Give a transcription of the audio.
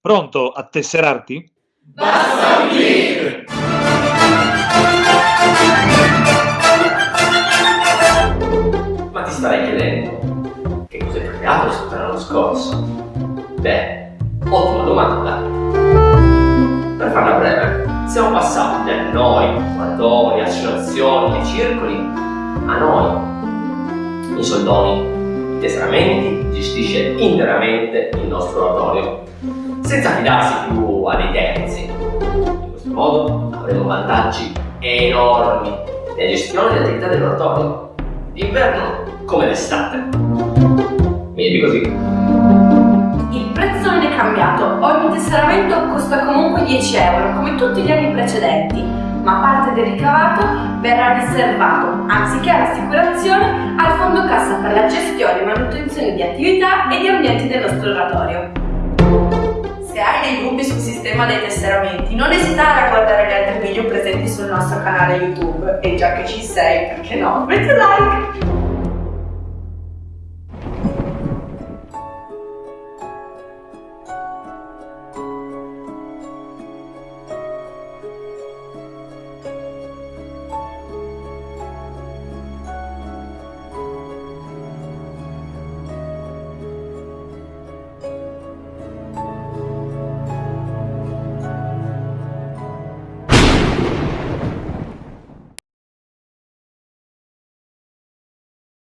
Pronto a tesserarti? Basta un clic! Ma ti starai chiedendo, che cosa è cambiato rispetto all'anno scorso? Beh, ottima domanda. Per farla breve, siamo passati da noi, oratori, associazioni e circoli, a noi, i soldoni, tesseramenti, gestisce interamente il nostro oratorio, senza fidarsi più a dei terzi. In questo modo avremo vantaggi enormi nella gestione delle attività dell'oratorio, d'inverno come d'estate. Meglio così. Il prezzo non è cambiato, ogni tesseramento costa comunque 10 euro, come tutti gli anni precedenti, ma parte del ricavato verrà riservato, anziché all'assicurazione, al la gestione e manutenzione di attività e di ambienti del nostro oratorio. Se hai dei dubbi sul sistema dei tesseramenti, non esitare a guardare gli altri video presenti sul nostro canale YouTube e già che ci sei, perché no, metti like!